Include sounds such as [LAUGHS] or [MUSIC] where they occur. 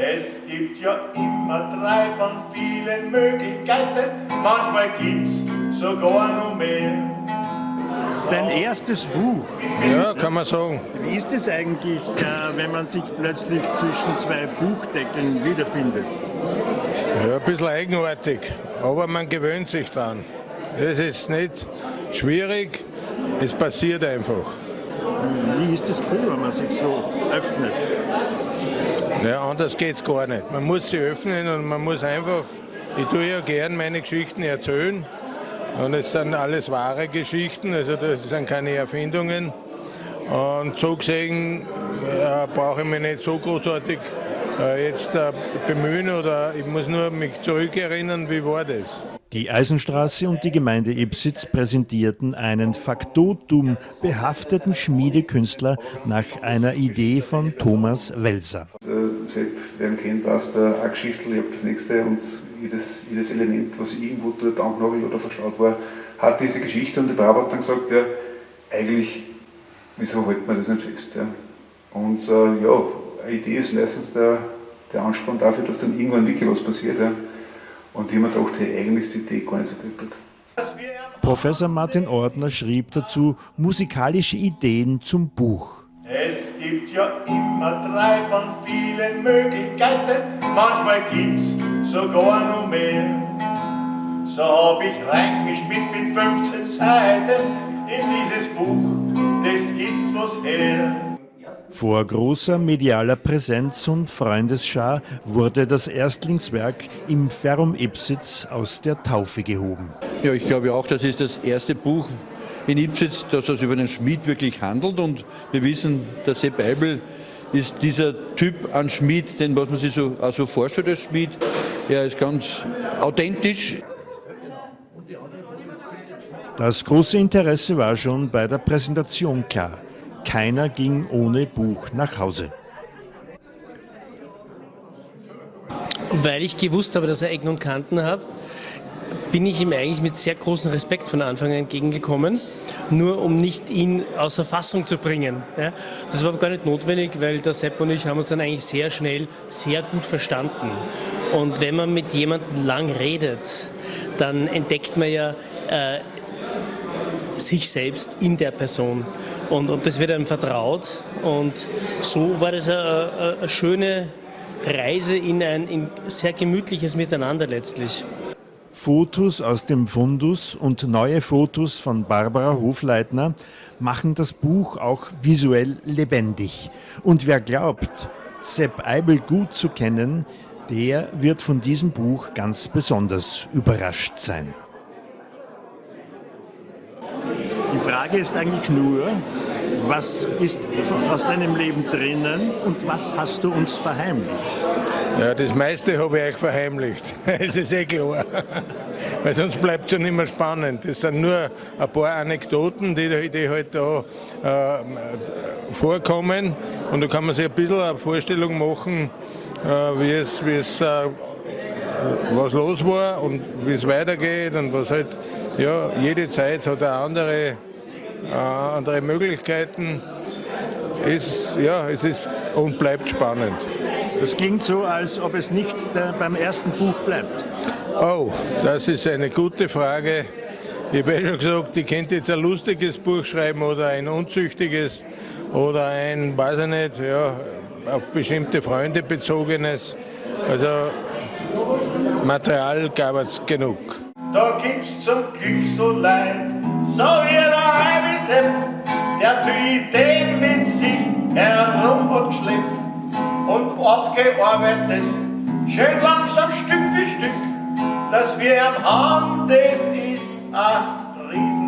Es gibt ja immer drei von vielen Möglichkeiten, manchmal gibt's sogar noch mehr. Dein erstes Buch. Ja, kann man sagen. Wie ist es eigentlich, äh, wenn man sich plötzlich zwischen zwei Buchdeckeln wiederfindet? Ja, ein bisschen eigenartig, aber man gewöhnt sich dran. Es ist nicht schwierig, es passiert einfach. Wie ist das Gefühl, wenn man sich so öffnet? Ja, anders geht es gar nicht. Man muss sie öffnen und man muss einfach, ich tue ja gern meine Geschichten erzählen. Und es sind alles wahre Geschichten, also das sind keine Erfindungen. Und so gesehen äh, brauche ich mich nicht so großartig äh, jetzt äh, bemühen oder ich muss nur mich zurückerinnern, wie war das. Die Eisenstraße und die Gemeinde Ipsitz präsentierten einen Faktotum behafteten Schmiedekünstler nach einer Idee von Thomas Welser. Äh, Sepp, wer kennt, weiß der auch Geschichte, ich habe das nächste und jedes, jedes Element, was irgendwo dort angenagelt oder verstaut war, hat diese Geschichte und der Brauer hat dann gesagt, ja, eigentlich, wieso hält man das nicht fest? Ja? Und äh, ja, eine Idee ist meistens der, der Ansporn dafür, dass dann irgendwann wirklich was passiert. Ja? Und mir gedacht, hey, eigentlich ist die Idee gar nicht so deppert. Professor Martin Ordner schrieb dazu musikalische Ideen zum Buch. Es gibt ja immer drei von vielen Möglichkeiten, manchmal gibt's sogar noch mehr. So hab ich reingespielt mit 15 Seiten in dieses Buch, das gibt was her. Vor großer medialer Präsenz und Freundesschar wurde das Erstlingswerk im Ferrum Ipsitz aus der Taufe gehoben. Ja, ich glaube auch, das ist das erste Buch in Ipsitz, das es über den Schmied wirklich handelt. Und wir wissen, der Sepp Eibel ist dieser Typ an Schmied, den was man sich so also vorstellt als Schmied. Er ist ganz authentisch. Das große Interesse war schon bei der Präsentation klar. Keiner ging ohne Buch nach Hause. Weil ich gewusst habe, dass er Ecken und Kanten hat, bin ich ihm eigentlich mit sehr großem Respekt von Anfang an entgegengekommen, nur um nicht ihn außer Fassung zu bringen. Ja, das war aber gar nicht notwendig, weil der Sepp und ich haben uns dann eigentlich sehr schnell sehr gut verstanden. Und wenn man mit jemandem lang redet, dann entdeckt man ja äh, sich selbst in der Person. Und, und das wird einem vertraut. Und so war das eine, eine schöne Reise in ein in sehr gemütliches Miteinander letztlich. Fotos aus dem Fundus und neue Fotos von Barbara Hofleitner machen das Buch auch visuell lebendig. Und wer glaubt, Sepp Eibel gut zu kennen, der wird von diesem Buch ganz besonders überrascht sein. Die Frage ist eigentlich nur, was ist aus deinem Leben drinnen und was hast du uns verheimlicht? Ja, das meiste habe ich euch verheimlicht. [LAUGHS] Es ist eh klar. [LAUGHS] Weil sonst bleibt es ja nicht mehr spannend. Das sind nur ein paar Anekdoten, die, die halt da äh, vorkommen. Und da kann man sich ein bisschen eine Vorstellung machen, äh, wie es, wie es äh, was los war und wie es weitergeht und was halt, ja, jede Zeit hat eine andere, äh, andere Möglichkeiten. Ist, ja, es ist und bleibt spannend. Das klingt so, als ob es nicht beim ersten Buch bleibt. Oh, das ist eine gute Frage. Ich habe ja schon gesagt, ich könnte jetzt ein lustiges Buch schreiben oder ein unzüchtiges oder ein, weiß ich nicht, ja, auf bestimmte Freunde bezogenes. Also Material gab es genug. Da gibt's zum Glück so Leid, so wie Weißem, der für Ideen mit sich herum und geschleppt und abgearbeitet, schön langsam Stück für Stück, dass wir am Hand, das ist ein Riesen.